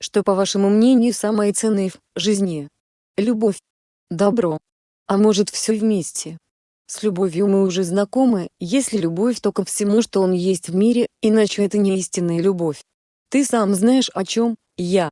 что по вашему мнению самое ценное в жизни? Любовь. Добро. А может все вместе? С любовью мы уже знакомы, если любовь то ко всему что он есть в мире, иначе это не истинная любовь. Ты сам знаешь о чем, я.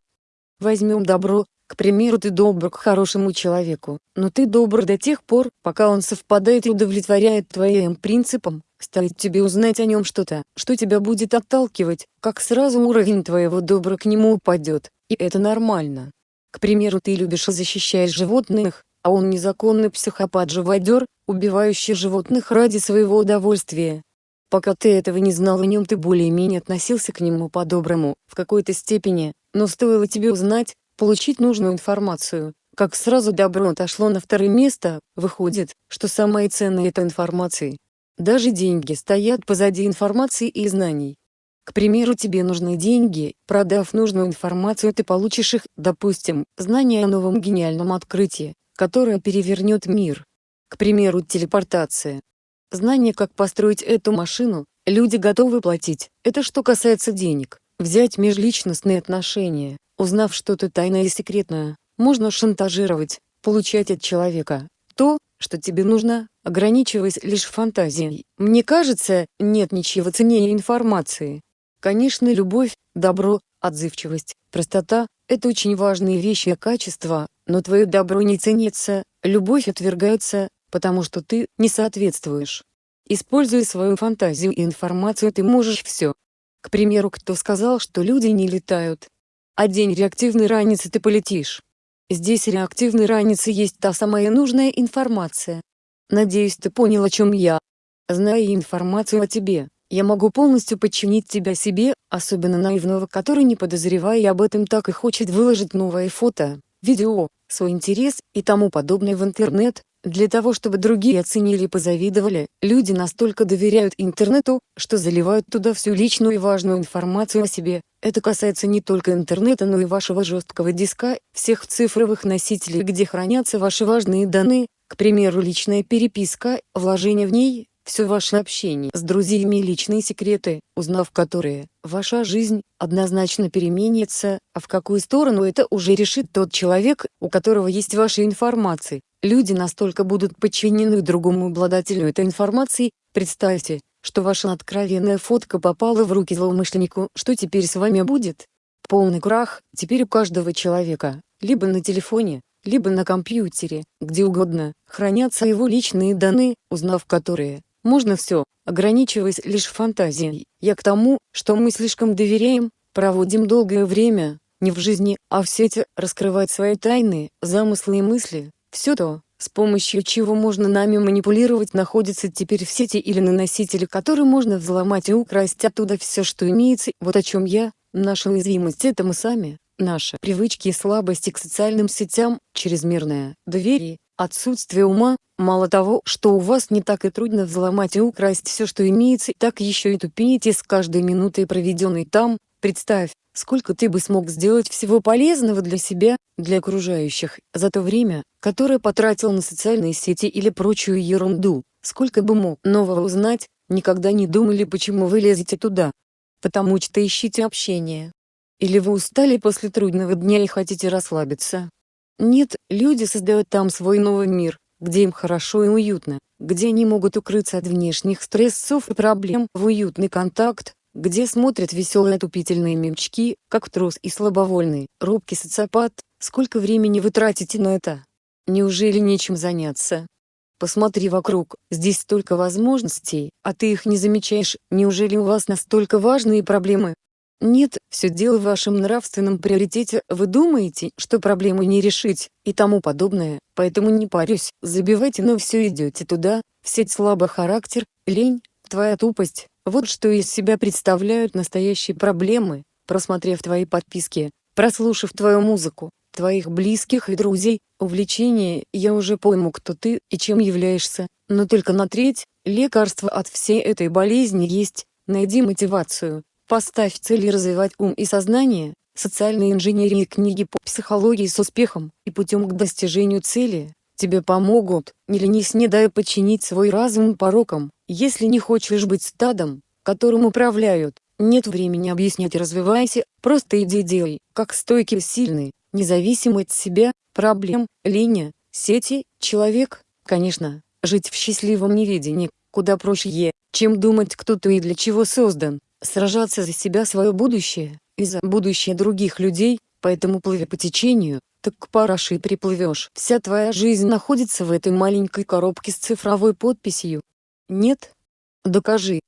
Возьмем добро, к примеру ты добр к хорошему человеку, но ты добр до тех пор, пока он совпадает и удовлетворяет твоим принципам, стоит тебе узнать о нем что-то, что тебя будет отталкивать, как сразу уровень твоего добра к нему упадет, и это нормально. К примеру ты любишь и защищаешь животных, а он незаконный психопат-живодер, убивающий животных ради своего удовольствия. Пока ты этого не знал о нем ты более-менее относился к нему по-доброму, в какой-то степени, но стоило тебе узнать, получить нужную информацию, как сразу добро отошло на второе место, выходит, что самое ценное это информация. Даже деньги стоят позади информации и знаний. К примеру тебе нужны деньги, продав нужную информацию ты получишь их, допустим, знания о новом гениальном открытии, которое перевернет мир. К примеру телепортация. Знание как построить эту машину, люди готовы платить, это что касается денег. Взять межличностные отношения, узнав что-то тайное и секретное, можно шантажировать, получать от человека то, что тебе нужно, ограничиваясь лишь фантазией. Мне кажется, нет ничего ценнее информации. Конечно любовь, добро, отзывчивость, простота – это очень важные вещи и качества, но твое добро не ценится, любовь отвергается, потому что ты не соответствуешь. Используя свою фантазию и информацию ты можешь все, к примеру кто сказал что люди не летают? А день реактивной раницы ты полетишь. Здесь реактивной раницы есть та самая нужная информация. Надеюсь ты понял о чем я. Зная информацию о тебе, я могу полностью подчинить тебя себе, особенно наивного который не подозревая об этом так и хочет выложить новое фото, видео, свой интерес и тому подобное в интернет, для того чтобы другие оценили и позавидовали, люди настолько доверяют интернету, что заливают туда всю личную и важную информацию о себе. Это касается не только интернета но и вашего жесткого диска, всех цифровых носителей где хранятся ваши важные данные, к примеру личная переписка, вложение в ней, все ваше общение с друзьями и личные секреты, узнав которые, ваша жизнь, однозначно переменится, а в какую сторону это уже решит тот человек, у которого есть ваша информация. Люди настолько будут подчинены другому обладателю этой информации, представьте, что ваша откровенная фотка попала в руки злоумышленнику, что теперь с вами будет? Полный крах, теперь у каждого человека, либо на телефоне, либо на компьютере, где угодно, хранятся его личные данные, узнав которые, можно все, ограничиваясь лишь фантазией. Я к тому, что мы слишком доверяем, проводим долгое время, не в жизни, а в сети, раскрывать свои тайны, замыслы и мысли. Все то, с помощью чего можно нами манипулировать находится теперь в сети или на носителе который можно взломать и украсть оттуда все что имеется. Вот о чем я, наша уязвимость. Это мы сами, наши привычки и слабости к социальным сетям, чрезмерное доверие, отсутствие ума, мало того, что у вас не так и трудно взломать и украсть все что имеется, так еще и тупеете с каждой минутой проведенной там, представь, сколько ты бы смог сделать всего полезного для себя, для окружающих, за то время, которое потратил на социальные сети или прочую ерунду, сколько бы мог нового узнать, никогда не думали почему вы лезете туда. Потому что ищите общение. Или вы устали после трудного дня и хотите расслабиться. Нет, люди создают там свой новый мир, где им хорошо и уютно, где они могут укрыться от внешних стрессов и проблем в уютный контакт, где смотрят веселые отупительные мемчки, как трус и слабовольный, робкий социопат, сколько времени вы тратите на это? Неужели нечем заняться? Посмотри вокруг, здесь столько возможностей, а ты их не замечаешь, неужели у вас настолько важные проблемы? Нет, все дело в вашем нравственном приоритете, вы думаете, что проблему не решить, и тому подобное, поэтому не парюсь, забивайте но все идете туда, в сеть слабый характер, лень, твоя тупость, вот что из себя представляют настоящие проблемы, просмотрев твои подписки, прослушав твою музыку, твоих близких и друзей, увлечения, я уже пойму кто ты и чем являешься, но только на треть, лекарство от всей этой болезни есть, найди мотивацию, поставь цели развивать ум и сознание, социальной инженерии книги по психологии с успехом и путем к достижению цели, тебе помогут, не ленись не дай подчинить свой разум порокам, если не хочешь быть стадом, которым управляют, Нет времени объяснять. Развивайся, просто иди делай, как стойкий и сильный, независимый от себя, проблем, линия, сети, человек, конечно, жить в счастливом неведении, куда проще, чем думать кто ты и для чего создан, сражаться за себя свое будущее, и за будущее других людей, поэтому плыви по течению, так к параше и приплывешь. Вся твоя жизнь находится в этой маленькой коробке с цифровой подписью. Нет? Докажи.